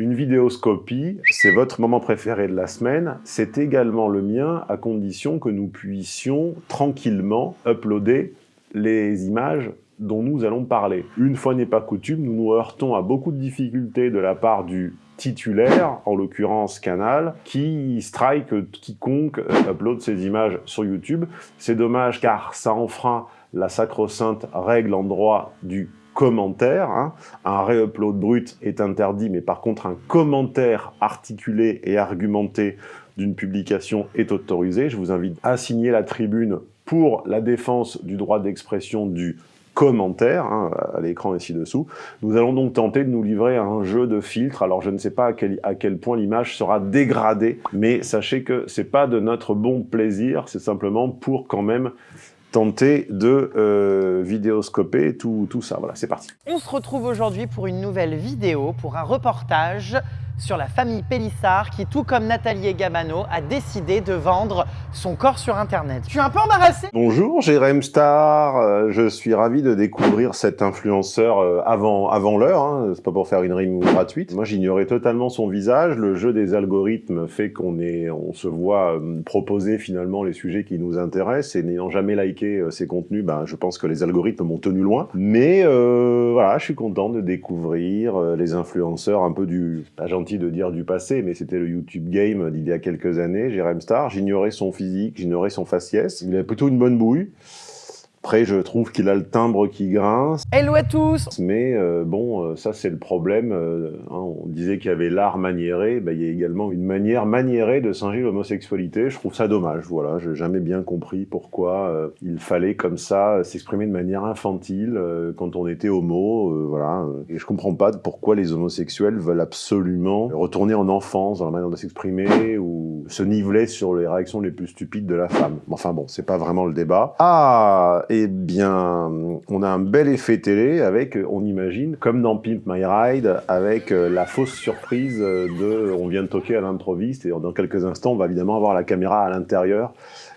Une vidéoscopie, c'est votre moment préféré de la semaine, c'est également le mien à condition que nous puissions tranquillement uploader les images dont nous allons parler. Une fois n'est pas coutume, nous nous heurtons à beaucoup de difficultés de la part du titulaire, en l'occurrence Canal, qui strike quiconque upload ses images sur YouTube. C'est dommage car ça enfreint la sacro-sainte règle en droit du commentaire. Hein. Un réupload brut est interdit, mais par contre un commentaire articulé et argumenté d'une publication est autorisé. Je vous invite à signer la tribune pour la défense du droit d'expression du commentaire, hein, à l'écran ici dessous. Nous allons donc tenter de nous livrer à un jeu de filtres. Alors je ne sais pas à quel, à quel point l'image sera dégradée, mais sachez que c'est pas de notre bon plaisir, c'est simplement pour quand même tenter de euh, vidéoscoper tout, tout ça. Voilà, c'est parti. On se retrouve aujourd'hui pour une nouvelle vidéo, pour un reportage sur la famille Pélissard qui, tout comme Nathalie Gabano, a décidé de vendre son corps sur Internet. Je suis un peu embarrassé Bonjour, Jérém Star. Euh, je suis ravi de découvrir cet influenceur euh, avant, l'heure. Hein. C'est pas pour faire une rime gratuite. Moi, j'ignorais totalement son visage. Le jeu des algorithmes fait qu'on se voit euh, proposer finalement les sujets qui nous intéressent. Et n'ayant jamais liké ses contenus, ben, je pense que les algorithmes m'ont tenu loin. Mais voilà, je suis content de découvrir les influenceurs un peu du... de dire du passé, mais c'était le YouTube Game d'il y a quelques années, Jérém Star. J'ignorais son physique, j'ignorais son faciès. Il avait plutôt une bonne bouille. Après, je trouve qu'il a le timbre qui grince. Hello à tous Mais euh, bon, euh, ça c'est le problème. Euh, hein, on disait qu'il y avait l'art maniéré, ben, il y a également une manière maniérée de singer l'homosexualité. Je trouve ça dommage, voilà. J'ai jamais bien compris pourquoi il fallait comme ça s'exprimer de manière infantile quand on était homo, voilà. Et je comprends pas pourquoi les homosexuels veulent absolument retourner en enfance dans la manière de s'exprimer ou se niveler sur les réactions les plus stupides de la femme. Enfin bon, c'est pas vraiment le débat. Ah eh bien, on a un bel effet télé avec, on imagine, comme dans Pimp My Ride, avec euh, la fausse surprise de on vient de toquer à l'improviste et dans quelques instants, on va évidemment avoir la caméra à l'intérieur.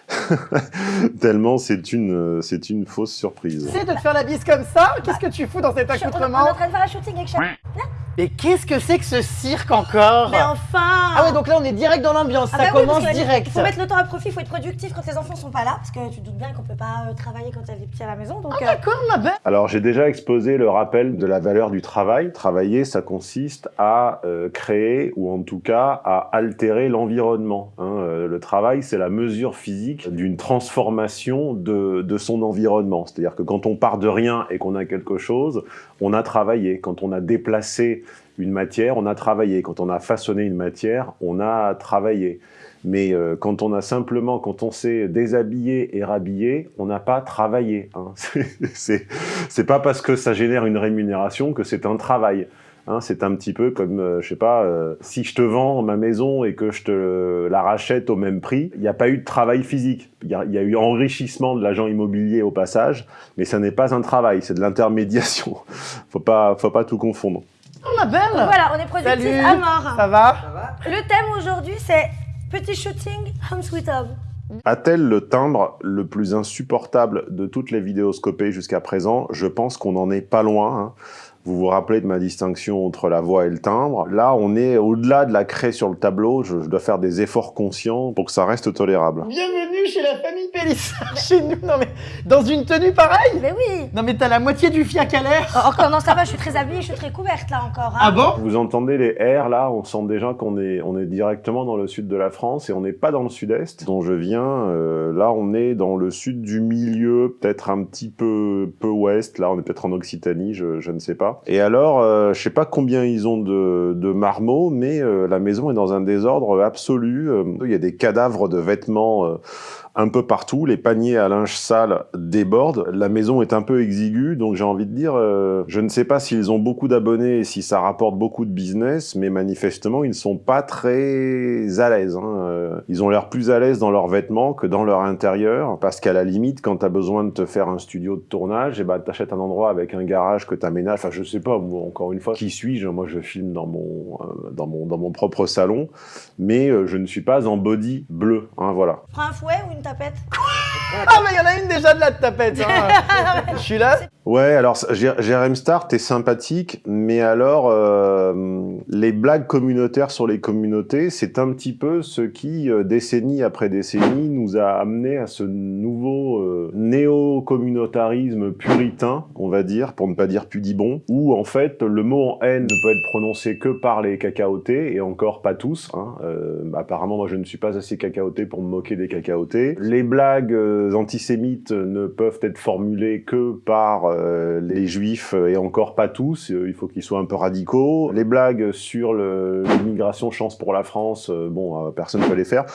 Tellement c'est une, c'est une fausse surprise. C'est de te faire la bise comme ça Qu'est-ce que tu fous dans cet accoutrement On est en train de faire un shooting avec Là mais qu'est-ce que c'est que ce cirque encore Mais enfin Ah ouais, donc là on est direct dans l'ambiance, ah ça bah commence direct. Il faut mettre le temps à profit, il faut être productif quand les enfants sont pas là, parce que tu te doutes bien qu'on peut pas euh, travailler quand il y a des petits à la maison. Donc, ah d'accord, ma belle Alors j'ai déjà exposé le rappel de la valeur du travail. Travailler, ça consiste à euh, créer, ou en tout cas à altérer l'environnement. Hein. Euh, le travail, c'est la mesure physique d'une transformation de, de son environnement. C'est-à-dire que quand on part de rien et qu'on a quelque chose, on a travaillé. Quand on a déplacé une matière, on a travaillé. Quand on a façonné une matière, on a travaillé. Mais euh, quand on a simplement, quand on s'est déshabillé et rhabillé, on n'a pas travaillé. Hein. C'est pas parce que ça génère une rémunération que c'est un travail. Hein. c'est un petit peu comme, euh, je sais pas, euh, si je te vends ma maison et que je te la rachète au même prix, il n'y a pas eu de travail physique. Il y, y, a eu enrichissement de l'agent immobilier au passage, mais ça n'est pas un travail, c'est de l'intermédiation. faut pas, faut pas tout confondre. Oh ma belle Voilà, on est productif à mort. Ça va, Le thème aujourd'hui, c'est petit shooting Home Sweet Home. A-t-elle le timbre le plus insupportable de toutes les vidéoscopées jusqu'à présent? Je pense qu'on n'en est pas loin. Hein. Vous vous rappelez de ma distinction entre la voix et le timbre? Là, on est au-delà de la craie sur le tableau. Je, dois faire des efforts conscients pour que ça reste tolérable. Bienvenue chez la famille Pélissard, chez nous. Non mais, dans une tenue pareille Mais oui Non mais t'as la moitié du fiac à l'air oh, Encore, non ça va, je suis très habillée, je suis très couverte là encore. Hein. Ah bon? Vous entendez les R là On sent déjà qu'on est, on est directement dans le sud de la France et on n'est pas dans le sud-est dont je viens. Euh, là, on est dans le sud du milieu, peut-être un petit peu, peu ouest. Là, on est peut-être en Occitanie, je, je ne sais pas. Et alors, euh, je sais pas combien ils ont de, de marmots, mais euh, la maison est dans un désordre absolu. Euh, il y a des cadavres de vêtements euh, un peu partout, les paniers à linge sale débordent, la maison est un peu exiguë, donc j'ai envie de dire, euh, je ne sais pas s'ils ont beaucoup d'abonnés et si ça rapporte beaucoup de business, mais manifestement, ils ne sont pas très à l'aise. Hein. Euh, ils ont l'air plus à l'aise dans leurs vêtements que dans leur intérieur, parce qu'à la limite, quand tu as besoin de te faire un studio de tournage, et eh ben, t'achètes un endroit avec un garage que tu aménages, enfin je sais pas, encore une fois, qui suis-je? Moi je filme dans mon, euh, dans, mon, dans mon propre salon, mais je ne suis pas en body bleu, hein, voilà. Tapette Ah mais il y en a une déjà de la tapette hein. Je suis là Ouais, alors Jérém Star, t'es sympathique, mais alors euh, les blagues communautaires sur les communautés, c'est un petit peu ce qui, euh, décennie après décennie, nous a amené à ce nouveau euh, néo-communautarisme puritain, on va dire, pour ne pas dire pudibon, où en fait le mot en haine ne peut être prononcé que par les cacaotés, et encore pas tous. Hein. apparemment, moi je ne suis pas assez cacaoté pour me moquer des cacaotés. Les blagues antisémites ne peuvent être formulées que par euh, les juifs, euh, et encore pas tous, euh, il faut qu'ils soient un peu radicaux. Les blagues sur l'immigration, chance pour la France, bon, personne ne peut les faire.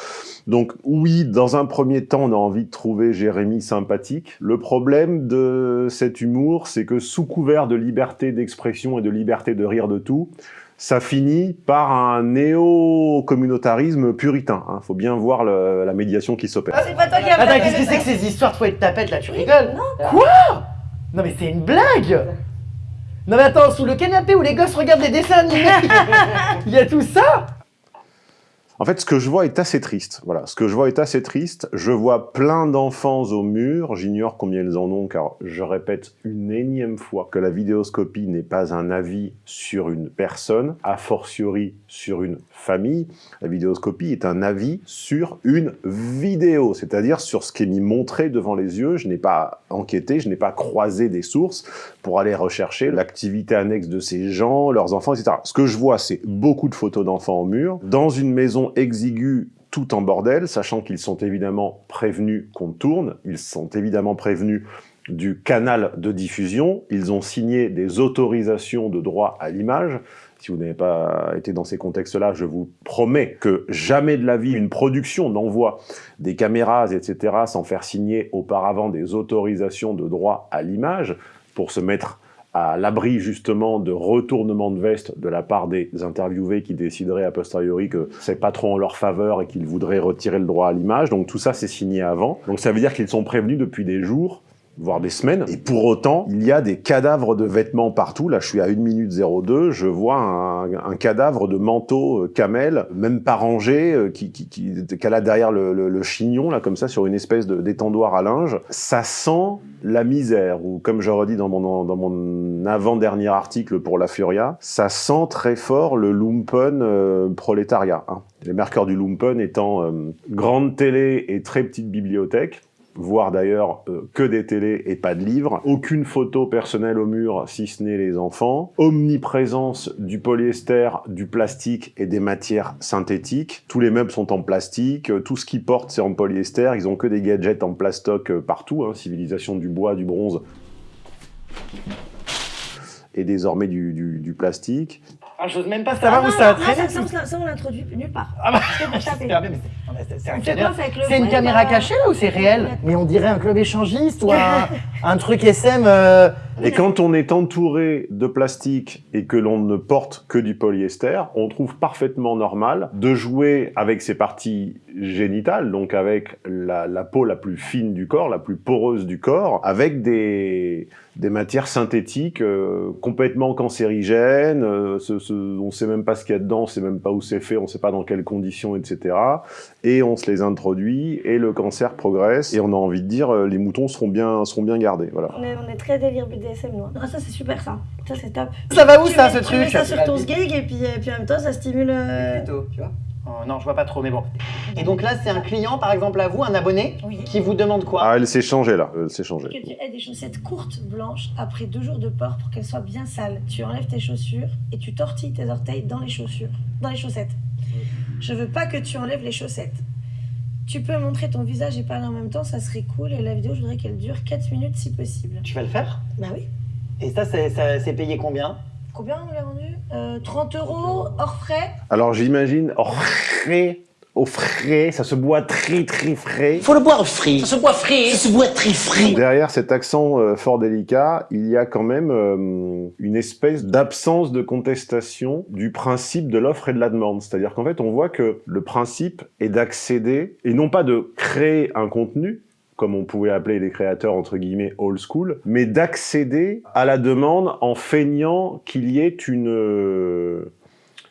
Donc oui, dans un premier temps, on a envie de trouver Jérémy sympathique. Le problème de cet humour, c'est que sous couvert de liberté d'expression et de liberté de rire de tout, ça finit par un néo-communautarisme puritain. Il hein. faut bien voir la médiation qui s'opère. Ah, c'est pas toi qui as Attends, qu'est-ce que c'est que ces histoires de fouet de tapette là Tu rigoles? Quoi? Non mais c'est une blague Non mais attends, sous le canapé où les gosses regardent les dessins animés, il y a tout ça en fait, ce que je vois est assez triste. Voilà, ce que je vois est assez triste. Je vois plein d'enfants au mur. J'ignore combien ils en ont, car je répète une énième fois que la vidéoscopie n'est pas un avis sur une personne, a fortiori sur une famille. La vidéoscopie est un avis sur une vidéo, c'est-à-dire sur ce qui est mis montré devant les yeux. Je n'ai pas enquêté, je n'ai pas croisé des sources pour aller rechercher l'activité annexe de ces gens, leurs enfants, etc. Ce que je vois, c'est beaucoup de photos d'enfants au mur, dans une maison exigu tout en bordel, sachant qu'ils sont évidemment prévenus qu'on tourne, ils sont évidemment prévenus du canal de diffusion, ils ont signé des autorisations de droit à l'image. Si vous n'avez pas été dans ces contextes-là, je vous promets que jamais de la vie une production n'envoie des caméras, etc., sans faire signer auparavant des autorisations de droit à l'image pour se mettre à l'abri justement de retournement de veste de la part des interviewés qui décideraient a posteriori que c'est pas trop en leur faveur et qu'ils voudraient retirer le droit à l'image. Donc tout ça, c'est signé avant. Donc ça veut dire qu'ils sont prévenus depuis des jours voire des semaines. Et pour autant, il y a des cadavres de vêtements partout. Là, je suis à 1 minute 02, je vois un, cadavre de manteau euh, camel, même pas rangé, euh, qui, qui, qui, qu'elle a derrière le, le, chignon, là, comme ça, sur une espèce d'étendoir à linge. Ça sent la misère, ou comme je redis dans mon, dans mon avant-dernier article pour La Furia, ça sent très fort le lumpen euh, prolétariat. Hein. Les marqueurs du lumpen étant grande télé et très petite bibliothèque, voire d'ailleurs euh, que des télés et pas de livres, aucune photo personnelle au mur si ce n'est les enfants, omniprésence du polyester, du plastique et des matières synthétiques, tous les meubles sont en plastique, tout ce qu'ils portent c'est en polyester, ils ont que des gadgets en plastoc euh, partout, hein, civilisation du bois, du bronze. Et désormais du, du, plastique. Ah, j'ose même pas savoir où ça a traîné. Ça, ça, on l'introduit nulle part. Ah bah, c'est une caméra cachée là ou c'est réel Mais on dirait un club échangiste ou un, un truc SM. Euh... Et quand on est entouré de plastique et que l'on ne porte que du polyester, on trouve parfaitement normal de jouer avec ses parties génitales, donc avec la, peau la plus fine du corps, la plus poreuse du corps, avec des, des matières synthétiques euh, complètement cancérigènes, euh, ce, ce, on sait même pas ce qu'il y a dedans, on sait même pas où c'est fait, on sait pas dans quelles conditions, etc. Et on se les introduit, et le cancer progresse, et on a envie de dire, euh, les moutons seront bien, seront bien gardés. Voilà. On est, on est très délire BDSM. Ah, ça, c'est super, ça. Ça, c'est top. Ça va où, ça, ce truc Tu ça sur ton sgeg, et puis, et puis en même temps, ça stimule... Euh... Plutôt, tu vois oh, non, je vois pas trop, mais bon. Et donc là, c'est un client, par exemple, à vous, un abonné, qui vous demande quoi? Ah, elle s'est changée, là. Elle s'est changée. Que tu aies des chaussettes courtes, blanches, après deux jours de port, pour qu'elles soient bien sales. Tu enlèves tes chaussures, et tu tortilles tes orteils dans les chaussures. Dans les chaussettes. Je veux pas que tu enlèves les chaussettes. Tu peux montrer ton visage et parler en même temps, ça serait cool. Et la vidéo, je voudrais qu'elle dure 4 minutes si possible. Tu vas le faire? Bah oui. Et ça, c'est payé combien? Combien on l'a vendu? Euh, 30 euros hors frais Alors j'imagine hors frais au frais, ça se boit très très frais. Faut le boire frais. Ça se boit frais. Ça se boit très frais. Derrière cet accent euh, fort délicat, il y a quand même euh, une espèce d'absence de contestation du principe de l'offre et de la demande. C'est-à-dire qu'en fait, on voit que le principe est d'accéder, et non pas de créer un contenu, comme on pouvait appeler les créateurs entre guillemets old school, mais d'accéder à la demande en feignant qu'il y ait une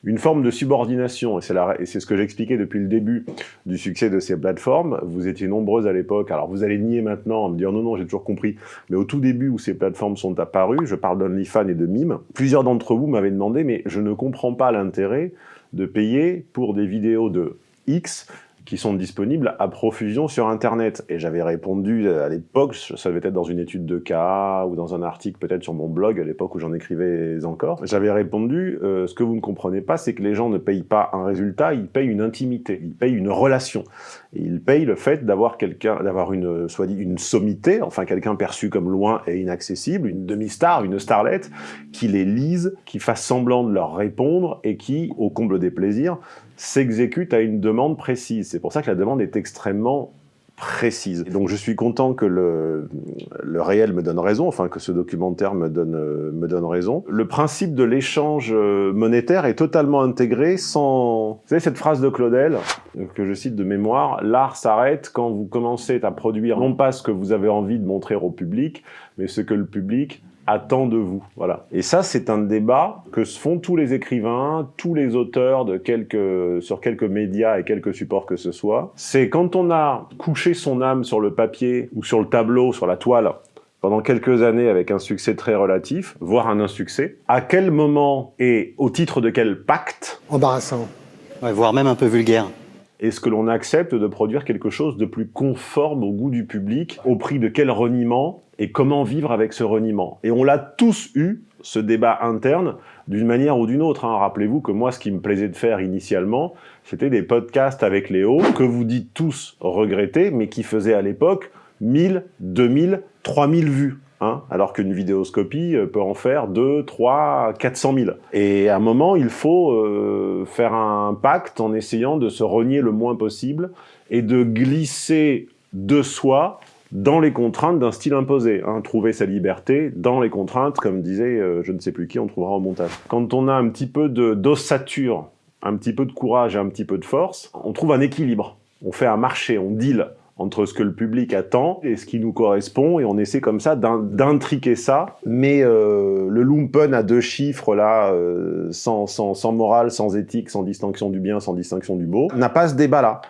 une forme de subordination, et c'est ce que j'expliquais depuis le début du succès de ces plateformes. Vous étiez nombreuses à l'époque, alors vous allez nier maintenant en me dire non, non, j'ai toujours compris, mais au tout début où ces plateformes sont apparues, je parle d'OnlyFans et de Mime, plusieurs d'entre vous m'avaient demandé, mais je ne comprends pas l'intérêt de payer pour des vidéos de X qui sont disponibles à profusion sur Internet. Et j'avais répondu euh, à l'époque, ça devait être dans une étude de cas ou dans un article peut-être sur mon blog à l'époque où j'en écrivais encore. J'avais répondu, euh, ce que vous ne comprenez pas, c'est que les gens ne payent pas un résultat, ils payent une intimité, ils payent une relation. Ils payent le fait d'avoir quelqu'un, d'avoir une, soit dit, une sommité, enfin quelqu'un perçu comme loin et inaccessible, une demi-star, une starlette, qui les lise, qui fasse semblant de leur répondre et qui, au comble des plaisirs, s'exécute à une demande précise. C'est pour ça que la demande est extrêmement précise. donc je suis content que le, le, réel me donne raison, enfin que ce documentaire me donne, me donne raison. Le principe de l'échange euh, monétaire est totalement intégré sans... Vous savez cette phrase de Claudel, que je cite de mémoire, « L'art s'arrête quand vous commencez à produire non pas ce que vous avez envie de montrer au public, mais ce que le public attend de vous. Voilà. Et ça, c'est un débat que se font tous les écrivains, tous les auteurs de quelques, sur quelques médias et quelques supports que ce soit. C'est quand on a couché son âme sur le papier ou sur le tableau, sur la toile, pendant quelques années avec un succès très relatif, voire un insuccès, à quel moment et au titre de quel pacte? Embarrassant. voire même un peu vulgaire est-ce que l'on accepte de produire quelque chose de plus conforme au goût du public Au prix de quel reniement Et comment vivre avec ce reniement Et on l'a tous eu, ce débat interne, d'une manière ou d'une autre. Hein. Rappelez-vous que moi, ce qui me plaisait de faire initialement, c'était des podcasts avec Léo, que vous dites tous regretter, mais qui faisaient à l'époque 1000, 2000, 3000 vues. Hein, alors qu'une vidéoscopie euh, peut en faire 2, 3, 400 000. Et à un moment, il faut euh, faire un pacte en essayant de se renier le moins possible et de glisser de soi dans les contraintes d'un style imposé. Hein, trouver sa liberté dans les contraintes, comme disait euh, je ne sais plus qui, on trouvera au montage. Quand on a un petit peu d'ossature, un petit peu de courage et un petit peu de force, on trouve un équilibre. On fait un marché, on deal entre ce que le public attend et ce qui nous correspond, et on essaie comme ça d'intriquer ça. Mais euh, le lumpen à deux chiffres, là, euh, sans, sans, sans, morale, sans éthique, sans distinction du bien, sans distinction du beau, n'a pas ce débat-là.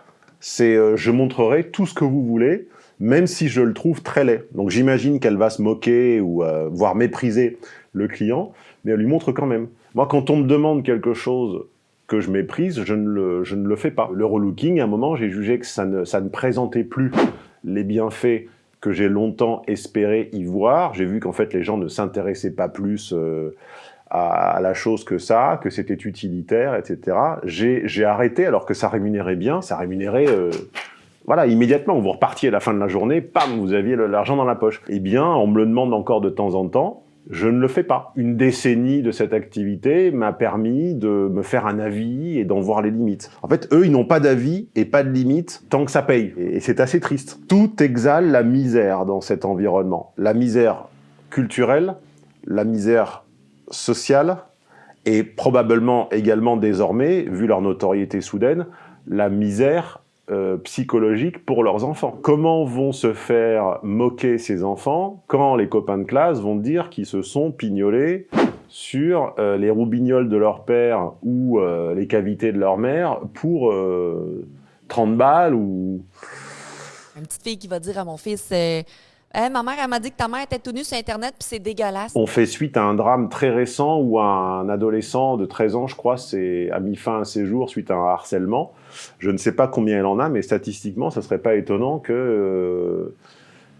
C'est je montrerai tout ce que vous voulez, même si je le trouve très laid. Donc j'imagine qu'elle va se moquer ou voire mépriser le client, mais elle lui montre quand même. Moi, quand on me demande quelque chose que je méprise, je ne le, je ne le fais pas. Le relooking, à un moment, j'ai jugé que ça ne, ça ne présentait plus les bienfaits que j'ai longtemps espéré y voir. J'ai vu qu'en fait, les gens ne s'intéressaient pas plus euh, à, la chose que ça, que c'était utilitaire, etc. J'ai arrêté alors que ça rémunérait bien, ça rémunérait... Euh, voilà, immédiatement, vous repartiez à la fin de la journée, pam, vous aviez l'argent dans la poche. Eh bien, on me le demande encore de temps en temps, je ne le fais pas. Une décennie de cette activité m'a permis de me faire un avis et d'en voir les limites. En fait, eux, ils n'ont pas d'avis et pas de limites tant que ça paye. Et c'est assez triste. Tout exhale la misère dans cet environnement. La misère culturelle, la misère sociale, et probablement également désormais, vu leur notoriété soudaine, la misère euh, psychologique pour leurs enfants. Comment vont se faire moquer ces enfants quand les copains de classe vont dire qu'ils se sont pignolés sur euh, les roubignoles de leur père ou euh, les cavités de leur mère pour 30 balles ou... Une petite fille qui va dire à mon fils ma mère, elle m'a dit que ta mère était tout nue sur Internet, puis c'est dégueulasse. On fait suite à un drame très récent où un adolescent de 13 ans, je crois, a mis fin à ses jours suite à un harcèlement. Je ne sais pas combien elle en a, mais statistiquement, ce serait pas étonnant que... Euh,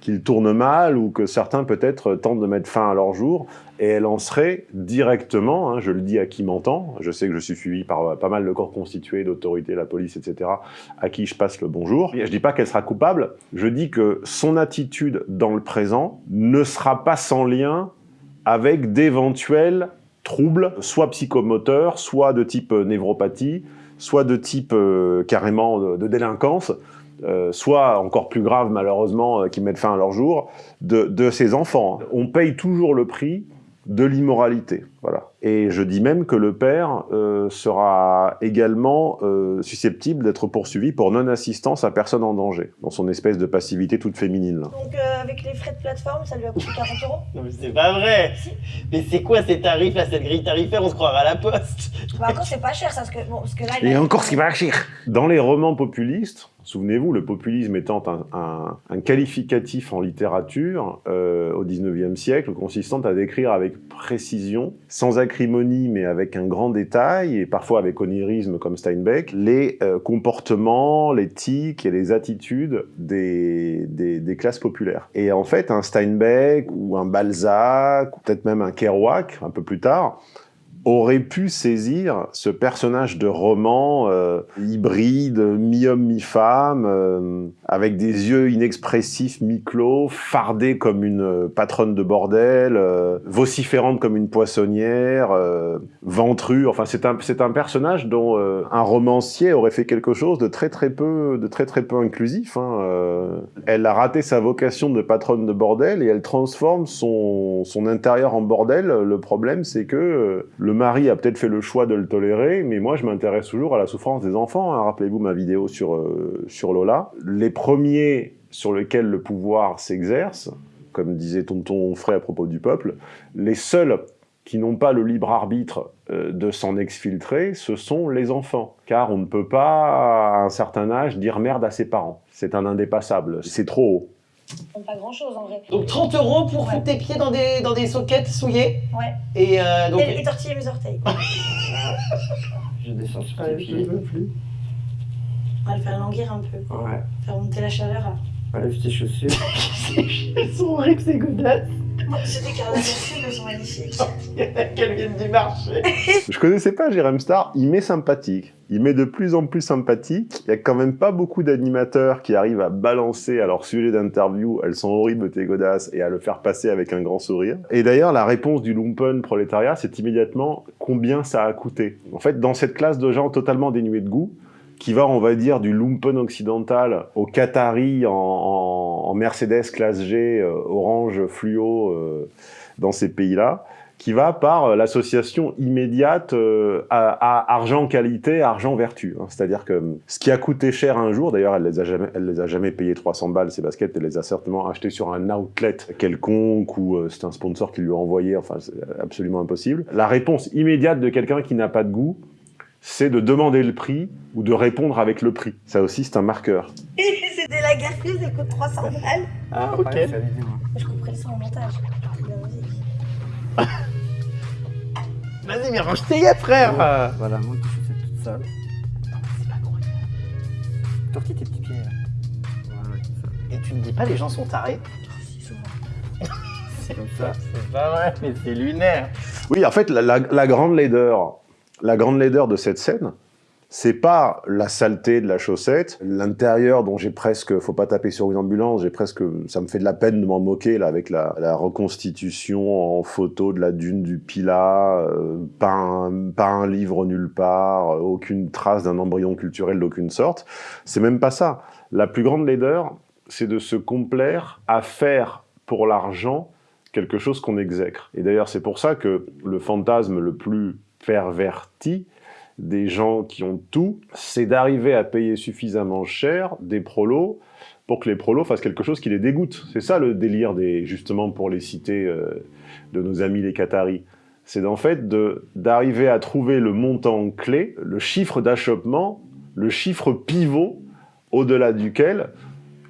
qu'il tourne mal ou que certains peut-être tentent de mettre fin à leur jour et elle en serait directement, hein, je le dis à qui m'entend, je sais que je suis suivi par euh, pas mal de corps constitués, d'autorités, la police, etc., à qui je passe le bonjour. Je dis pas qu'elle sera coupable, je dis que son attitude dans le présent ne sera pas sans lien avec d'éventuels troubles, soit psychomoteurs, soit de type névropathie, soit de type euh, carrément de délinquance, euh, soit encore plus grave malheureusement, euh, qui mettent fin à leur jour, de, de ces enfants. On paye toujours le prix de l'immoralité. Voilà. Et je dis même que le père euh, sera également euh, susceptible d'être poursuivi pour non-assistance à personne en danger, dans son espèce de passivité toute féminine. là. Donc euh, avec les frais de plateforme, ça lui a coûté 40 euros? Non mais c'est pas vrai Mais c'est quoi ces tarifs là, cette grille tarifaire? On se croirait à la poste Bah encore c'est pas cher ça, parce que, bon, parce que là... il Et a- encore ce qui va chier Dans les romans populistes, souvenez-vous, le populisme étant un, un- un qualificatif en littérature euh, au 19e siècle, consistant à décrire avec précision, sans acrimonie mais avec un grand détail, et parfois avec onirisme comme Steinbeck, les euh, comportements, l'éthique et les attitudes des, des, des classes populaires. Et en fait, un Steinbeck ou un Balzac, peut-être même un Kerouac, un peu plus tard, aurait pu saisir ce personnage de roman euh, hybride, mi-homme, mi-femme, euh, avec des yeux inexpressifs, mi-clos, fardé comme une patronne de bordel, euh, vociférante comme une poissonnière, euh, ventrue. Enfin, c'est un, un personnage dont un romancier aurait fait quelque chose de très très peu, de très très peu inclusif. hein. Elle a raté sa vocation de patronne de bordel et elle transforme son, son intérieur en bordel. Le problème, c'est que le mari a peut-être fait le choix de le tolérer, mais moi, je m'intéresse toujours à la souffrance des enfants. hein. Rappelez-vous ma vidéo sur, euh, sur Lola. Les premiers sur lesquels le pouvoir s'exerce, comme disait Tonton Fray à propos du peuple, les seuls qui n'ont pas le libre arbitre euh, de s'en exfiltrer, ce sont les enfants. Car on ne peut pas, à un certain âge, dire merde à ses parents. C'est un indépassable. C'est trop haut. Pas grand chose en vrai. Donc 30 euros pour Ouais. foutre tes pieds dans des, dans des soquettes souillées Ouais. Et euh, donc... Et, et tortiller mes orteils. Je descends sur tes Allez, pieds. je veux plus. On va le faire languir un peu. Ouais. Faire monter la chaleur. là. Enlève tes chaussures. Elles sont horribles ces godasses Sont magnifiques. Qu'elles viennent du marché Je connaissais pas Jérém Star, il m'est sympathique. Il m'est de plus en plus sympathique. Il y a quand même pas beaucoup d'animateurs qui arrivent à balancer à leur sujet d'interview, elles sont horribles tes godasses, et à le faire passer avec un grand sourire. Et d'ailleurs, la réponse du lumpen prolétariat, c'est immédiatement combien ça a coûté. En fait, dans cette classe de gens totalement dénués de goût, qui va, on va dire, du lumpen occidental au Qatari en, Mercedes classe G, euh, orange fluo, euh, dans ces pays-là, qui va par euh, l'association immédiate à, argent qualité, argent vertu. hein. C'est-à-dire que euh, ce qui a coûté cher un jour, d'ailleurs, elle les a jamais, elle les a jamais payé 300 balles ces baskets, elle les a certainement achetées sur un outlet quelconque ou c'est un sponsor qui lui a envoyé. Enfin, c'est absolument impossible. La réponse immédiate de quelqu'un qui n'a pas de goût, c'est de demander le prix ou de répondre avec le prix. Ça aussi, c'est un marqueur. C'est des lagarfrises, elles coûtent 300 balles. Ah ok. Je couperai le son en montage. C'est la. Vas-y mais range tes gars frère. Voilà, monte tes chaussettes toutes sales. Tortille tes petits pieds. là. Voilà, comme ça. Et tu ne dis pas les gens sont tarés. C'est comme ça. C'est pas vrai mais c'est lunaire Oui, en fait, la, la- la grande laideur, la grande laideur de cette scène, c'est pas la saleté de la chaussette, l'intérieur dont j'ai presque, faut pas taper sur une ambulance, j'ai presque, ça me fait de la peine de m'en moquer là avec la, reconstitution en photo de la dune du Pilat, euh, pas, un, pas un livre nulle part, euh, aucune trace d'un embryon culturel d'aucune sorte. C'est même pas ça. La plus grande laideur, c'est de se complaire à faire pour l'argent quelque chose qu'on exècre. Et d'ailleurs, c'est pour ça que le fantasme le plus des gens qui ont tout, c'est d'arriver à payer suffisamment cher des prolos pour que les prolos fassent quelque chose qui les dégoûte. C'est ça le délire des, justement pour les citer euh, de nos amis les Qataris. C'est en fait d'arriver à trouver le montant clé, le chiffre d'achoppement, le chiffre pivot au-delà duquel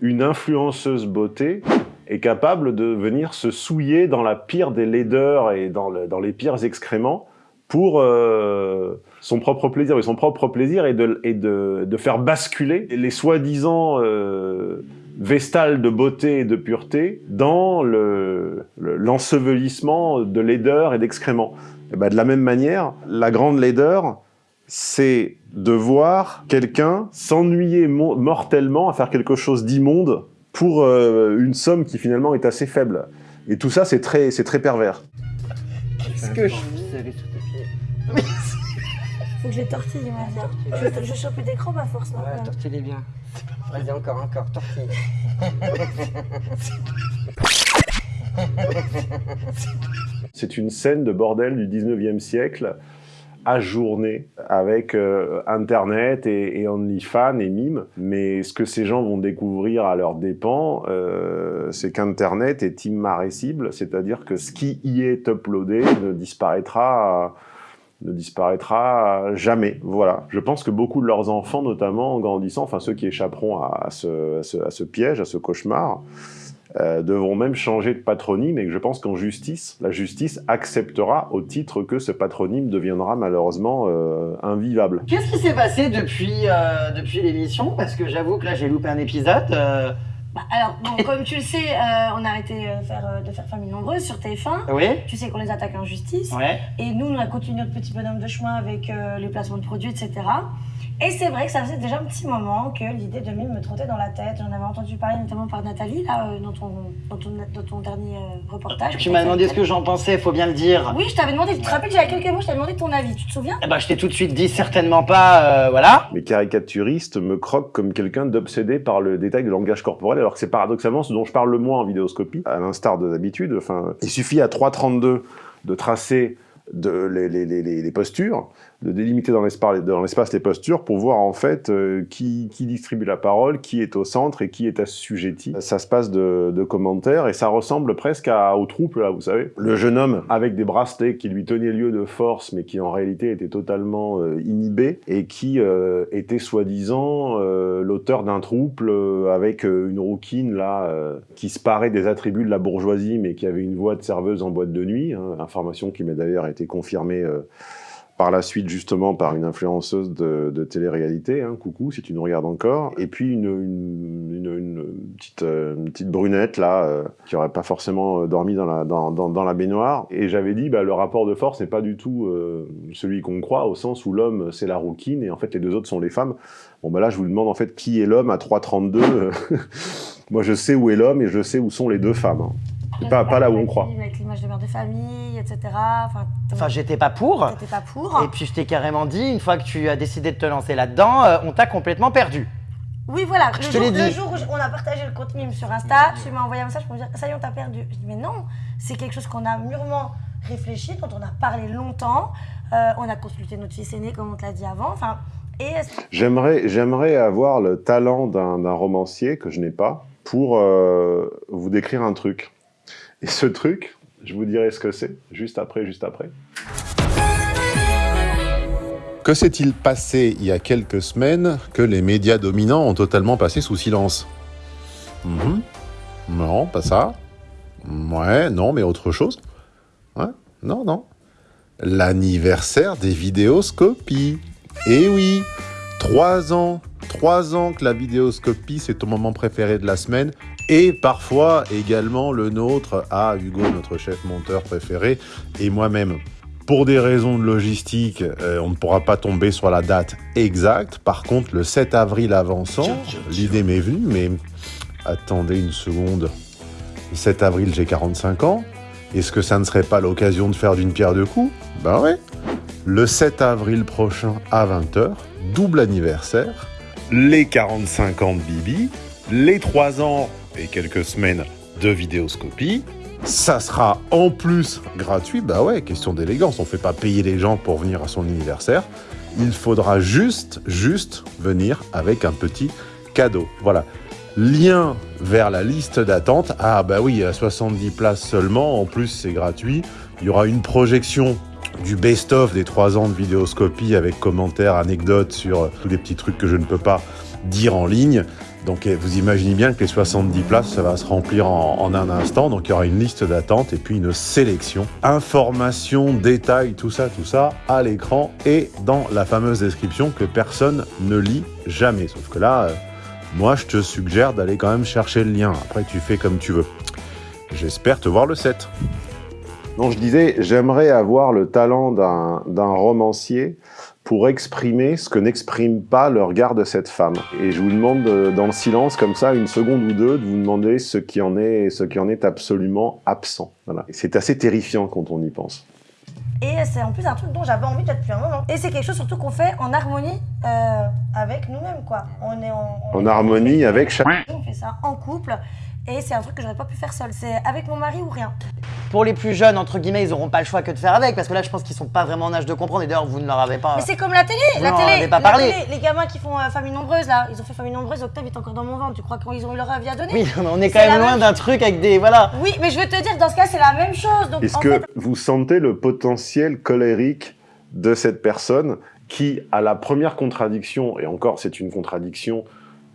une influenceuse beauté est capable de venir se souiller dans la pire des laideurs et dans, dans les pires excréments pour euh, son propre plaisir. Et son propre plaisir est de, de, de faire basculer les soi-disant euh, vestales de beauté et de pureté dans le- le- l'ensevelissement de laideur et d'excréments. Ben, de la même manière, la grande laideur, c'est de voir quelqu'un s'ennuyer mo- mortellement à faire quelque chose d'immonde pour euh, une somme qui finalement est assez faible. Et tout ça, c'est très, très pervers. Qu'est-ce que je... Faut que je les tortille, ma vie. Je, je chope d'écran, ma force, Ouais, maintenant. tortille les bien. Vas-y, encore, encore, tortille. C'est une scène de bordel du 19e siècle, ajournée, avec euh, Internet et, et OnlyFans et Mime. Mais ce que ces gens vont découvrir à leurs dépens, euh, c'est qu'Internet est immarressible, c'est-à-dire que ce qui y est uploadé ne disparaîtra ne disparaîtra jamais. Voilà. Je pense que beaucoup de leurs enfants, notamment en grandissant, enfin ceux qui échapperont à, ce, piège, à ce cauchemar, euh, devront même changer de patronyme et que je pense qu'en justice, la justice acceptera au titre que ce patronyme deviendra malheureusement euh, invivable. Qu'est-ce qui s'est passé depuis, euh, depuis l'émission? Parce que j'avoue que là j'ai loupé un épisode. Bah, alors, bon, comme tu le sais, euh, on a arrêté euh, faire, euh, de faire Famille Nombreuse sur TF1. Oui Tu sais qu'on les attaque en justice. Ouais. Et nous, on a continué notre petit bonhomme de chemin avec les placements de produits, etc. Et c'est vrai que ça faisait déjà un petit moment que l'idée de Mime me trottait dans la tête. J'en avais entendu parler notamment par Nathalie, là, euh, dans, ton, dans, ton, dans ton dernier euh, reportage. Tu m'as demandé ce que j'en pensais, faut bien le dire. Oui, je t'avais demandé, tu te rappelles, j'avais quelques mots, je t'avais demandé ton avis, tu te souviens? Eh ben, je t'ai tout de suite dit certainement pas, euh, voilà. Les caricaturistes me croquent comme quelqu'un d'obsédé par le détail de langage corporel, alors que c'est paradoxalement ce dont je parle le moins en vidéoscopie, à l'instar de d'habitude. Enfin, il suffit à 3.32 de tracer de, les, les, les, les postures, de délimiter dans l'espace les postures pour voir en fait euh, qui, qui distribue la parole, qui est au centre et qui est assujetti. Ça se passe de, de commentaires et ça ressemble presque à, au trouble, là, vous savez. Le jeune homme avec des bracelets qui lui tenaient lieu de force mais qui en réalité était totalement euh, inhibé et qui euh, était soi-disant euh, l'auteur d'un trouble euh, avec une rouquine là qui se parait des attributs de la bourgeoisie mais qui avait une voix de serveuse en boîte de nuit, hein, information qui m'a d'ailleurs été confirmée par la suite justement par une influenceuse de, télé-réalité, hein, coucou si tu nous regardes encore, et puis une, euh, petite brunette là, euh, qui aurait pas forcément euh, dormi dans la, baignoire, et j'avais dit bah, le rapport de force n'est pas du tout celui qu'on croit, au sens où l'homme c'est la rouquine, et en fait les deux autres sont les femmes. Bon bah là je vous demande en fait qui est l'homme à 3,32, euh, moi je sais où est l'homme et je sais où sont les deux femmes. hein. Pas, pas là où on croit. Avec l'image de mère de famille, etc. Enfin, Enfin, j'étais pas pour. t'étais pas pour. Et puis je t'ai carrément dit, une fois que tu as décidé de te lancer là-dedans, euh, on t'a complètement perdu. Oui, voilà. Le Je te jour, l'ai dit. le jour où je- on a partagé le compte mime sur Insta, tu m'as envoyé un message pour me dire Ça y est, on t'a perdu. Je dis Mais non, c'est quelque chose qu'on a mûrement réfléchi, dont on a parlé longtemps. Euh, on a consulté notre fils aîné, comme on te l'a dit avant. Enfin, et J'aimerais, j'aimerais avoir le talent d'un d'un romancier que je n'ai pas pour euh, vous décrire un truc. Et ce truc, je vous dirai ce que c'est juste après, juste après. Que s'est-il passé il y a quelques semaines que les médias dominants ont totalement passé sous silence Mhm. Non, pas ça. Ouais, non, mais autre chose. Ouais, non, non. L'anniversaire des vidéoscopies. Eh oui, trois ans, trois ans que la vidéoscopie, c'est ton moment préféré de la semaine. Et parfois également le nôtre à Hugo, notre chef monteur préféré, et moi-même. Pour des raisons de logistique, euh, on ne pourra pas tomber sur la date exacte. Par contre, le 7 avril avançant, l'idée m'est venue, mais attendez une seconde. Le 7 avril, j'ai 45 ans. Est-ce que ça ne serait pas l'occasion de faire d'une pierre deux coups? Ben ouais. Le 7 avril prochain à 20h, double anniversaire, les 45 ans de Bibi, les 3 ans et quelques semaines de vidéoscopie. Ça sera en plus gratuit, bah ouais, question d'élégance, on fait pas payer les gens pour venir à son anniversaire. Il faudra juste, juste venir avec un petit cadeau. Voilà. Lien vers la liste d'attente. Ah bah oui, à 70 places seulement, en plus c'est gratuit. Il y aura une projection du best-of des 3 ans de vidéoscopie avec commentaires, anecdotes sur tous les petits trucs que je ne peux pas dire en ligne. Donc eh, vous imaginez bien que les 70 places, ça va se remplir en, un instant. Donc il y aura une liste d'attente et puis une sélection. Informations, détails, tout ça, tout ça, à l'écran et dans la fameuse description que personne ne lit jamais. Sauf que là, euh, moi je te suggère d'aller quand même chercher le lien. Après tu fais comme tu veux. J'espère te voir le 7. Non, je disais, j'aimerais avoir le talent d'un romancier pour exprimer ce que n'exprime pas le regard de cette femme. Et je vous demande, euh, dans le silence, comme ça, une seconde ou deux, de vous demander ce qui en est, ce qui en est absolument absent. Voilà. C'est assez terrifiant quand on y pense. Et c'est en plus un truc dont j'avais envie depuis un moment. Et c'est quelque chose surtout qu'on fait en harmonie euh, avec nous-mêmes, quoi. On est en, on En est- harmonie avec chaque... On fait ça en couple. Et c'est un truc que j'aurais pas pu faire seule. C'est avec mon mari ou rien. Pour les plus jeunes, entre guillemets, ils n'auront pas le choix que de faire avec, parce que là, je pense qu'ils sont pas vraiment en âge de comprendre, et d'ailleurs, vous ne leur avez pas... Mais c'est comme la télé, Vous la n'en télé, avez pas la parlé. télé, les gamins qui font euh, famille nombreuse là, ils ont fait famille nombreuse, Octave est encore dans mon ventre. Tu crois qu'ils ont eu leur avis à donner? Oui, on est quand même loin même- d'un truc avec des... Voilà. Oui, mais je veux te dire, dans ce cas, c'est la même chose. Est-ce que fait, vous sentez le potentiel colérique de cette personne qui, à la première contradiction, et encore c'est une contradiction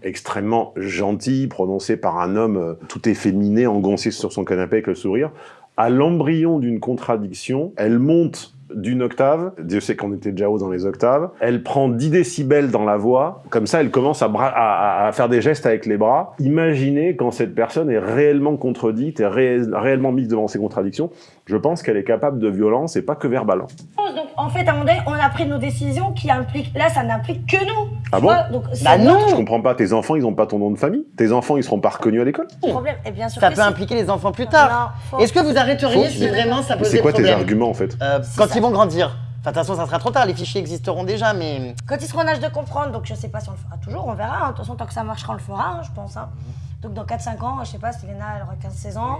extrêmement gentille, prononcée par un homme euh, tout efféminé, engoncé sur son canapé avec le sourire, à l'embryon d'une contradiction, elle monte d'une octave, Dieu sait qu'on était déjà haut dans les octaves, elle prend 10 décibels dans la voix, comme ça elle commence à, faire des gestes avec les bras. Imaginez quand cette personne est réellement contredite, ré- réellement mise devant ses contradictions, je pense qu'elle est capable de violence et pas que verbale. donc, en fait, à un moment donné, on a pris nos décisions qui impliquent. Là, ça n'implique que nous. Ah Tu bon vois, donc, Bah non Je comprends pas, tes enfants ils ont pas ton nom de famille Tes enfants ils seront pas reconnus à l'école problème. Et bien sûr Ça que peut si. impliquer les enfants plus tard. Non. Est-ce que vous arrêteriez si vraiment ça posait C'est quoi tes problème arguments en fait Euh, Quand ça- ils vont grandir. Enfin, de toute façon, ça sera trop tard, les fichiers existeront déjà, mais... Quand ils seront en âge de comprendre, donc je sais pas si on le fera toujours, on verra. hein. De toute façon, tant que ça marchera, on le fera, hein, je pense. hein. Donc dans 4-5 ans, je sais pas, si Léna elle aura 15-16 ans.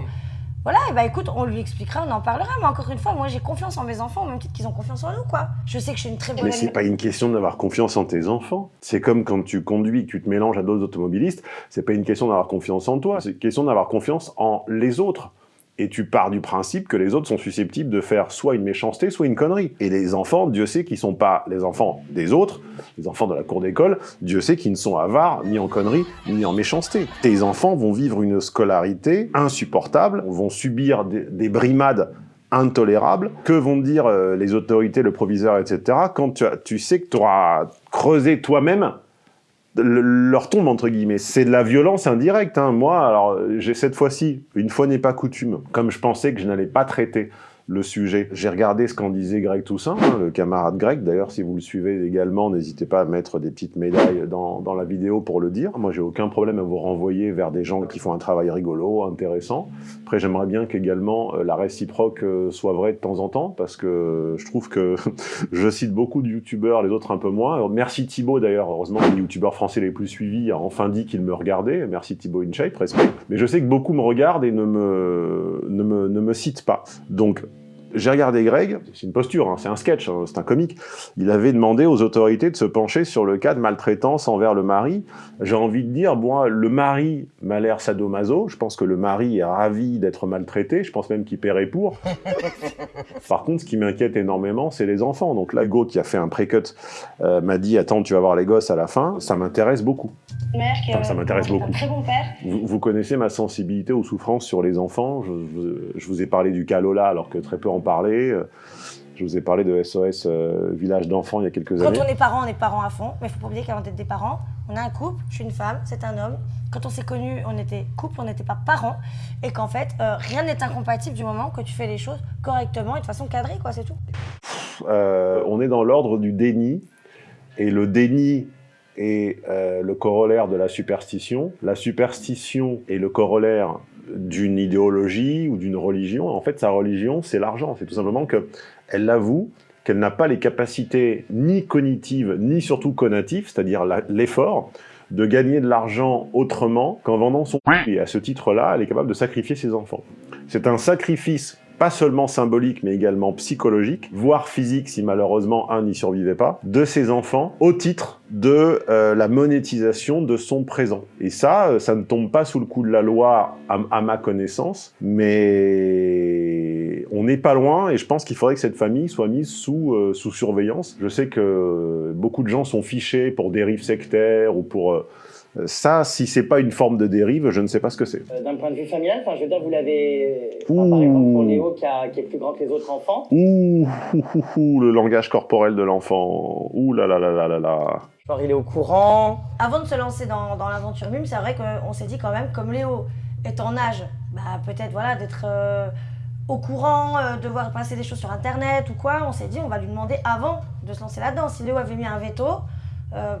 Voilà, et bah écoute, on lui expliquera, on en parlera. Mais encore une fois, moi j'ai confiance en mes enfants, au même titre qu'ils ont confiance en nous, quoi. Je sais que je suis une très bonne Mais c'est pas une question d'avoir confiance en tes enfants. C'est comme quand tu conduis, que tu te mélanges à d'autres automobilistes. C'est pas une question d'avoir confiance en toi. C'est une question d'avoir confiance en les autres. Et tu pars du principe que les autres sont susceptibles de faire soit une méchanceté, soit une connerie. Et les enfants, Dieu sait qu'ils sont pas les enfants des autres, les enfants de la cour d'école, Dieu sait qu'ils ne sont avares ni en connerie, ni en méchanceté. Tes enfants vont vivre une scolarité insupportable, vont subir des, des brimades intolérables. Que vont dire euh, les autorités, le proviseur, etc. quand tu, tu sais que tu auras creusé toi-même le- leur tombe entre guillemets. C'est de la violence indirecte. Hein. Moi, alors j'ai cette fois-ci, une fois n'est pas coutume, comme je pensais que je n'allais pas traiter le sujet. J'ai regardé ce qu'en disait Greg Toussaint, hein, le camarade Greg. D'ailleurs, si vous le suivez également, n'hésitez pas à mettre des petites médailles dans, dans la vidéo pour le dire. Moi, j'ai aucun problème à vous renvoyer vers des gens qui font un travail rigolo, intéressant. Après, j'aimerais bien qu'également euh, la réciproque euh, soit vraie de temps en temps, parce que je trouve que je cite beaucoup de youtubeurs, les autres un peu moins. Merci Thibaut d'ailleurs, heureusement les youtubeurs français les plus suivis a enfin dit qu'il me regardait. Merci Thibaut InShape, respect. Mais je sais que beaucoup me regardent et ne me, ne me, ne me citent pas. Donc, j'ai regardé Greg, c'est une posture, hein, c'est un sketch, hein, c'est un comique. Il avait demandé aux autorités de se pencher sur le cas de maltraitance envers le mari. J'ai envie de dire, moi, le mari m'a l'air sadomaso. Je pense que le mari est ravi d'être maltraité. Je pense même qu'il paierait pour. Par contre, ce qui m'inquiète énormément, c'est les enfants. Donc là, Go, qui a fait un pré-cut, euh, m'a dit, attends, tu vas voir les gosses à la fin. Ça m'intéresse beaucoup. Mère qui ça m'intéresse un beaucoup. très bon père. Vous, vous connaissez ma sensibilité aux souffrances sur les enfants. Je, je- je vous ai parlé du cas Lola alors que très peu en Euh, Je vous ai parlé de SOS euh, Village d'enfants il y a quelques Quand années. on est parents, on est parents à fond. Mais il faut pas oublier qu'avant d'être des parents, on a un couple, je suis une femme, c'est un homme. Quand on s'est connus, on était couple, on n'était pas parents. Et qu'en fait, euh, rien n'est incompatible du moment que tu fais les choses correctement et de façon cadrée, quoi, c'est tout. Euh, on est dans l'ordre du déni, et le déni est le corollaire de la superstition. La superstition est le corollaire d'une idéologie ou d'une religion. En fait, sa religion, c'est l'argent. C'est tout simplement que elle avoue qu'elle n'a pas les capacités ni cognitives, ni surtout connatives, c'est-à-dire l'effort, de gagner de l'argent autrement qu'en vendant son et à ce titre-là, elle est capable de sacrifier ses enfants. C'est un sacrifice pas seulement symbolique, mais également psychologique, voire physique si malheureusement un n'y survivait pas, de ses enfants au titre de euh, la monétisation de son présent. Et ça, euh, ça ne tombe pas sous le coup de la loi à, ma connaissance, mais on n'est pas loin et je pense qu'il faudrait que cette famille soit mise sous, euh, sous surveillance. Je sais que beaucoup de gens sont fichés pour dérives sectaires ou pour... ça, si c'est pas une forme de dérive, je ne sais pas ce que c'est. Euh, D'un point de vue familial, enfin, je veux dire, vous l'avez. enfin, par exemple, pour Léo, qui, a- qui est plus grand que les autres enfants, Ouh, ouh, ouh, ouh, le langage corporel de l'enfant. Ouh là là là là là là. Genre, il est au courant. Avant de se lancer dans, dans l'aventure mime, c'est vrai qu'on s'est dit quand même, comme Léo est en âge, bah, peut-être voilà, d'être euh, au courant, euh, de voir passer des choses sur Internet ou quoi, on s'est dit on va lui demander avant de se lancer là-dedans. Si Léo avait mis un veto, euh,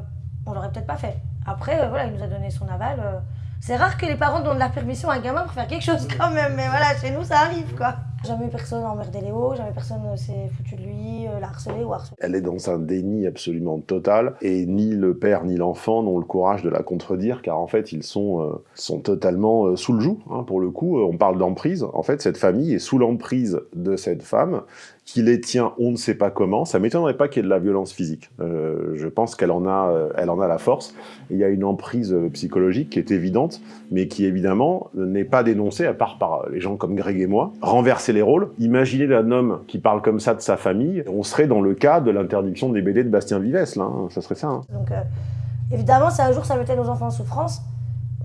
on l'aurait peut-être pas fait. Après, euh, voilà, il nous a donné son aval. euh. C'est rare que les parents donnent la permission à un gamin pour faire quelque chose quand même, mais voilà, chez nous ça arrive quoi. Jamais personne a emmerdé Léo, jamais personne euh, s'est foutu de lui, l'a harcelé ou harcelé. Elle est dans un déni absolument total, et ni le père ni l'enfant n'ont le courage de la contredire, car en fait, ils sont, sont totalement sous le joug, hein, pour le coup. On parle d'emprise. En fait, cette famille est sous l'emprise de cette femme, qui les tient on ne sait pas comment. Ça m'étonnerait pas qu'il y ait de la violence physique. Euh, je pense qu'elle en, a, euh, elle en a la force. Il y a une emprise euh, psychologique qui est évidente, mais qui évidemment n'est pas dénoncée, à part par les gens comme Greg et moi. Renverser les rôles. Imaginez un homme qui parle comme ça de sa famille. On serait dans le cas de l'interdiction des BD de Bastien Vives, là. hein. Ça serait ça. hein. Donc euh, évidemment, si un jour ça mettait nos enfants en souffrance,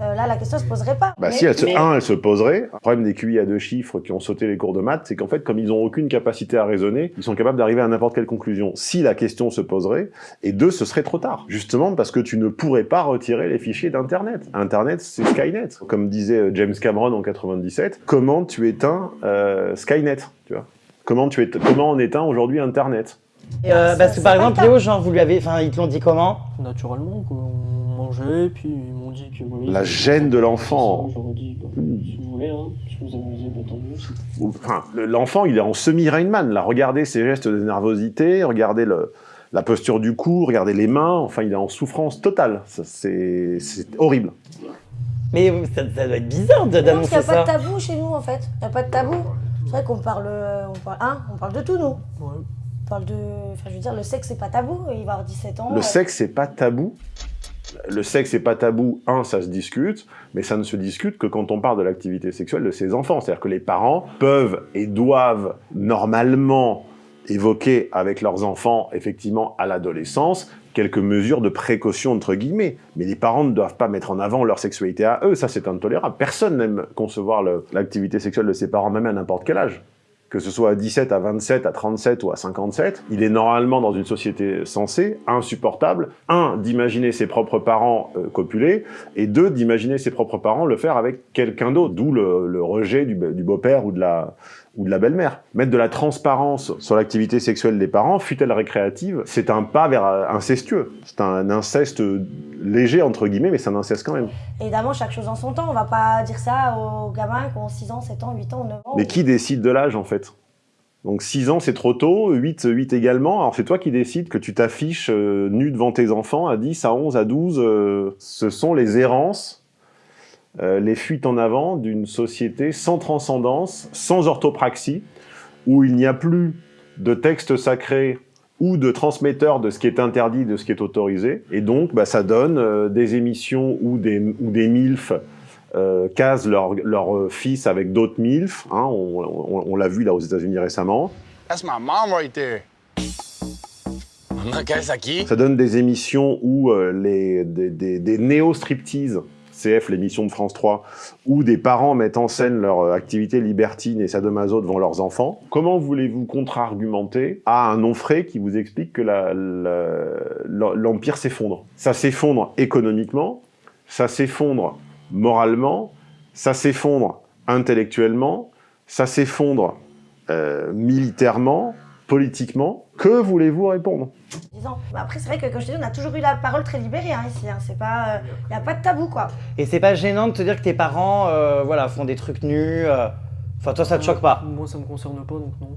euh, là la question se poserait pas. Bah Mais- si, elle se, mais- un, elle se poserait. Le problème des QI à deux chiffres qui ont sauté les cours de maths, c'est qu'en fait, comme ils n'ont aucune capacité à raisonner, ils sont capables d'arriver à n'importe quelle conclusion. Si la question se poserait, et deux, ce serait trop tard. Justement parce que tu ne pourrais pas retirer les fichiers d'Internet. Internet, c'est Skynet. Comme disait euh, James Cameron en 97, comment tu éteins euh, Skynet, tu vois? Comment, tu éte- comment on éteint aujourd'hui Internet? Et, euh, Ça- parce que par exemple. Léo, genre, vous lui avez, enfin, ils te l'ont dit comment? Naturellement, quoi. On mangeait, puis ils m'ont dit que voilà. La gêne de l'enfant. J'aurais dit, bah, si vous voulez, hein, si vous amusez, bah, tant mieux. Enfin, le- l'enfant, il est en semi-Rainman, là. Regardez ses gestes de nervosité, regardez le, la posture du cou, regardez les mains. Enfin, il est en souffrance totale. Ça, C'est horrible. Mais ça, ça doit être bizarre parce d'annoncer qu'il n'y a pas ça. de tabou chez nous en fait. Il n'y a pas de tabou. C'est vrai qu'on parle, euh, on parle, hein, on parle de tout nous. Ouais. Parle de, enfin je veux dire, le sexe c'est pas tabou. Il va avoir 17 ans. Le euh, sexe, c'est pas tabou. Le sexe, c'est pas tabou. Un, ça se discute, mais ça ne se discute que quand on parle de l'activité sexuelle de ses enfants. C'est-à-dire que les parents peuvent et doivent normalement évoquer avec leurs enfants, effectivement, à l'adolescence, quelques mesures de précaution, entre guillemets. Mais les parents ne doivent pas mettre en avant leur sexualité à eux. Ça, c'est intolérable. Personne n'aime concevoir l'activité sexuelle de ses parents, même à n'importe quel âge que ce soit à 17, à 27, à 37 ou à 57, il est normalement dans une société sensée insupportable, un, d'imaginer ses propres parents euh, copuler, et deux, d'imaginer ses propres parents le faire avec quelqu'un d'autre, d'où le, rejet du beau-père ou de la, ou de la belle-mère. Mettre de la transparence sur l'activité sexuelle des parents, fut-elle récréative, c'est un pas vers euh, incestueux. C'est un inceste léger, entre guillemets, mais c'est un inceste quand même. Évidemment, chaque chose en son temps. On va pas dire ça aux gamins qui ont 6 ans, 7 ans, 8 ans, 9 ans. Mais qui décide de l'âge, en fait? Donc 6 ans, c'est trop tôt, 8, 8 également. Alors c'est toi qui décides que tu t'affiches euh, nu devant tes enfants à 10, à 11, à 12. euh, ce sont les errances, euh, les fuites en avant d'une société sans transcendance, sans orthopraxie, où il n'y a plus de texte sacré ou de transmetteur de ce qui est interdit, de ce qui est autorisé. Et donc, bah, ça donne euh, des émissions où des, où des MILF euh, casent leur, leur fils avec d'autres MILF. hein, on on- on l'a vu là aux États-Unis récemment. That's my mom right there. Ça donne des émissions où euh, les, des, des, des néo-striptease, CF, l'émission de France 3, où des parents mettent en scène leur euh, activité libertine et sadomaso devant leurs enfants. Comment voulez-vous contre-argumenter à un non-frais qui vous explique que l'Empire s'effondre? Ça s'effondre économiquement, ça s'effondre moralement, ça s'effondre intellectuellement, ça s'effondre euh, militairement, politiquement. Que voulez-vous répondre? 10 ans. Mais après, c'est vrai que, comme je te dis, on a toujours eu la parole très libérée hein, ici. hein. C'est pas, il n'y a pas de tabou, quoi. Et c'est pas gênant de te dire que tes parents, euh, voilà, font des trucs nus. euh, Enfin, toi, ça te choque pas? Moi, ça me concerne pas, donc non.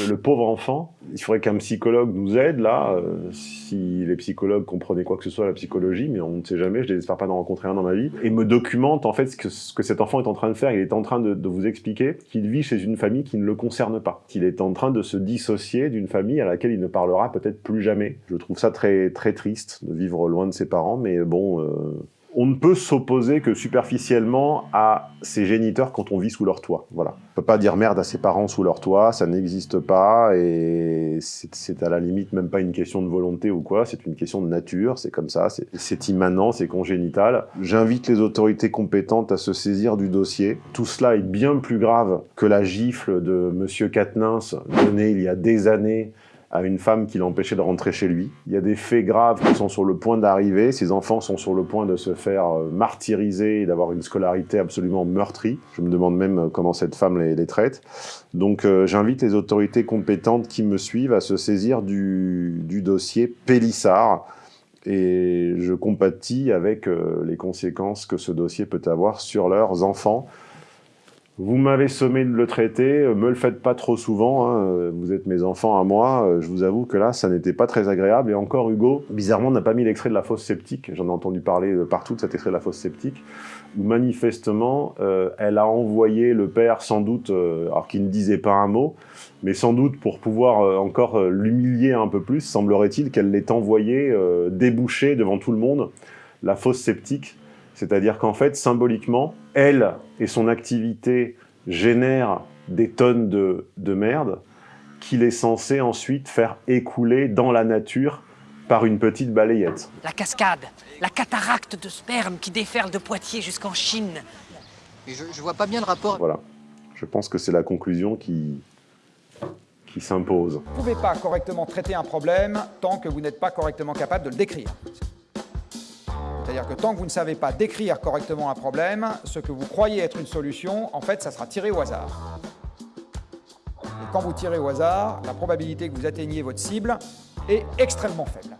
Euh, Le pauvre enfant, il faudrait qu'un psychologue nous aide là. euh, si les psychologues comprenaient quoi que ce soit à la psychologie, mais on ne sait jamais, je n'espère pas d'en rencontrer un dans ma vie, et me documente en fait ce que, ce que cet enfant est en train de faire. Il est en train de, vous expliquer qu'il vit chez une famille qui ne le concerne pas, qu'il est en train de se dissocier d'une famille à laquelle il ne parlera peut-être plus jamais. Je trouve ça très très triste de vivre loin de ses parents, mais bon. euh, on ne peut s'opposer que superficiellement à ses géniteurs quand on vit sous leur toit. Voilà. On peut pas dire merde à ses parents sous leur toit, ça n'existe pas et c'est- à la limite même pas une question de volonté ou quoi, c'est une question de nature, c'est comme ça, c'est- immanent, c'est congénital. J'invite les autorités compétentes à se saisir du dossier. Tout cela est bien plus grave que la gifle de monsieur Quatennens donnée il y a des années à une femme qui l'empêchait de rentrer chez lui. Il y a des faits graves qui sont sur le point d'arriver. Ces enfants sont sur le point de se faire euh, martyriser et d'avoir une scolarité absolument meurtrie. Je me demande même euh, comment cette femme les, traite. Donc euh, j'invite les autorités compétentes qui me suivent à se saisir du, dossier Pélissard. Et je compatis avec les conséquences que ce dossier peut avoir sur leurs enfants. Vous m'avez sommé de le traiter, euh, me le faites pas trop souvent, hein, euh, vous êtes mes enfants à moi, euh, je vous avoue que là, ça n'était pas très agréable, et encore Hugo, bizarrement, n'a pas mis l'extrait de la fosse septique, j'en ai entendu parler partout de cet extrait de la fosse septique, où manifestement, elle a envoyé le père, sans doute, alors qu'il ne disait pas un mot, mais sans doute pour pouvoir encore l'humilier un peu plus, semblerait-il qu'elle l'ait envoyé déboucher devant tout le monde la fosse septique, c'est-à-dire qu'en fait, symboliquement, elle et son activité génèrent des tonnes de, de merde qu'il est censé ensuite faire écouler dans la nature par une petite balayette. La cascade, la cataracte de sperme qui déferle de Poitiers jusqu'en Chine. Mais je, je vois pas bien le rapport. Voilà. Je pense que c'est la conclusion qui, qui s'impose. Vous ne pouvez pas correctement traiter un problème tant que vous n'êtes pas correctement capable de le décrire. C'est-à-dire que tant que vous ne savez pas décrire correctement un problème, ce que vous croyez être une solution, en fait, ça sera tiré au hasard. Et quand vous tirez au hasard, la probabilité que vous atteigniez votre cible est extrêmement faible.